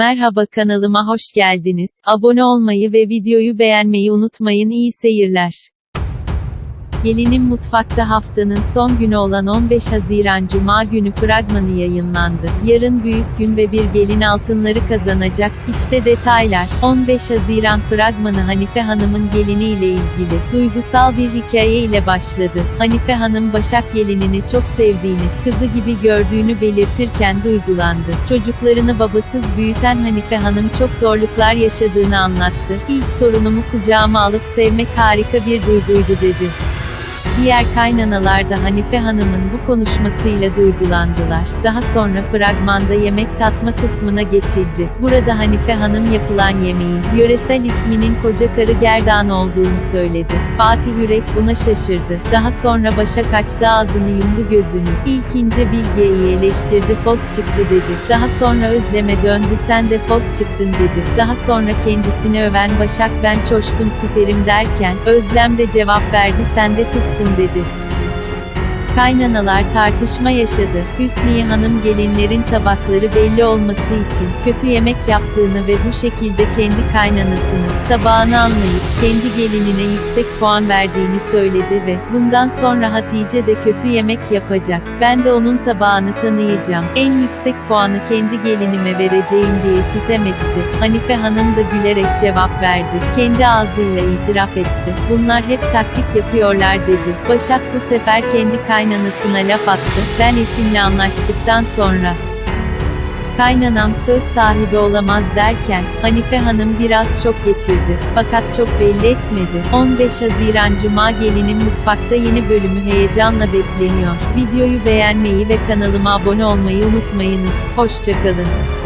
Merhaba kanalıma hoş geldiniz. Abone olmayı ve videoyu beğenmeyi unutmayın. İyi seyirler. Gelinin Mutfakta haftanın son günü olan 15 Haziran Cuma günü fragmanı yayınlandı. Yarın büyük gün ve bir gelin altınları kazanacak. İşte detaylar. 15 Haziran fragmanı Hanife Hanım'ın gelini ile ilgili duygusal bir hikaye ile başladı. Hanife Hanım Başak gelinini çok sevdiğini, kızı gibi gördüğünü belirtirken duygulandı. Çocuklarını babasız büyüten Hanife Hanım çok zorluklar yaşadığını anlattı. İlk torunumu kucağıma alıp sevmek harika bir duyguydu dedi. Diğer kaynanalar da Hanife Hanım'ın bu konuşmasıyla duygulandılar. Daha sonra fragmanda yemek tatma kısmına geçildi. Burada Hanife Hanım yapılan yemeğin, yöresel isminin koca karı gerdan olduğunu söyledi. Fatih Yürek buna şaşırdı. Daha sonra Başak açtı ağzını yumdu gözünü. İlk ince Bilge'yi eleştirdi fos çıktı dedi. Daha sonra Özlem'e döndü sen de fos çıktın dedi. Daha sonra kendisini öven Başak ben çoştum süperim derken, Özlem de cevap verdi sen de tızsın dedi. Kaynanalar tartışma yaşadı. Hüsniye Hanım gelinlerin tabakları belli olması için kötü yemek yaptığını ve bu şekilde kendi kaynanasını tabağını almayıp kendi gelinine yüksek puan verdiğini söyledi ve bundan sonra Hatice de kötü yemek yapacak. Ben de onun tabağını tanıyacağım. En yüksek puanı kendi gelinime vereceğim diye sitem etti. Hanife Hanım da gülerek cevap verdi. Kendi ağzıyla itiraf etti. Bunlar hep taktik yapıyorlar dedi. Başak bu sefer kendi kaynanasına laf attı. Ben eşimle anlaştıktan sonra kaynanam söz sahibi olamaz derken, Hanife Hanım biraz şok geçirdi. Fakat çok belli etmedi. 15 Haziran Cuma gelinin mutfakta yeni bölümü heyecanla bekleniyor. Videoyu beğenmeyi ve kanalıma abone olmayı unutmayınız. Hoşçakalın.